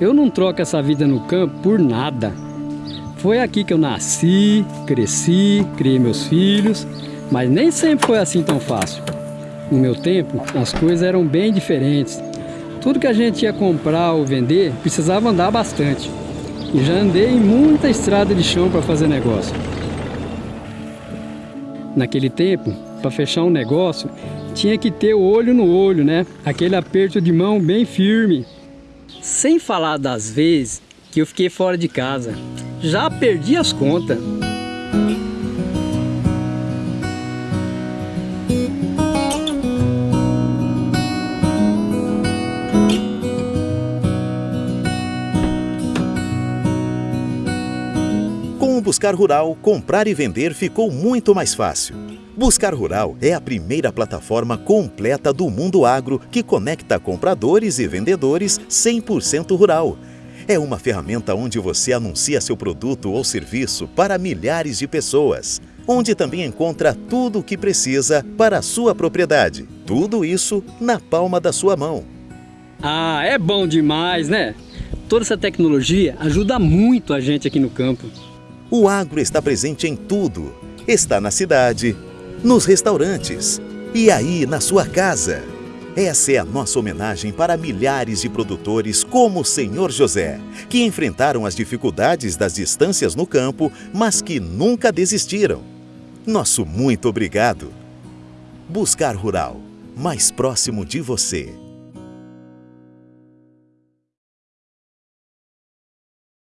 Eu não troco essa vida no campo por nada. Foi aqui que eu nasci, cresci, criei meus filhos, mas nem sempre foi assim tão fácil. No meu tempo, as coisas eram bem diferentes. Tudo que a gente ia comprar ou vender precisava andar bastante. E já andei em muita estrada de chão para fazer negócio. Naquele tempo, para fechar um negócio, tinha que ter o olho no olho, né? Aquele aperto de mão bem firme. Sem falar das vezes que eu fiquei fora de casa. Já perdi as contas. Com o Buscar Rural, comprar e vender ficou muito mais fácil. Buscar Rural é a primeira plataforma completa do mundo agro que conecta compradores e vendedores 100% rural. É uma ferramenta onde você anuncia seu produto ou serviço para milhares de pessoas, onde também encontra tudo o que precisa para a sua propriedade. Tudo isso na palma da sua mão. Ah, é bom demais, né? Toda essa tecnologia ajuda muito a gente aqui no campo. O agro está presente em tudo. Está na cidade, nos restaurantes e aí na sua casa. Essa é a nossa homenagem para milhares de produtores como o Senhor José, que enfrentaram as dificuldades das distâncias no campo, mas que nunca desistiram. Nosso muito obrigado. Buscar Rural, mais próximo de você.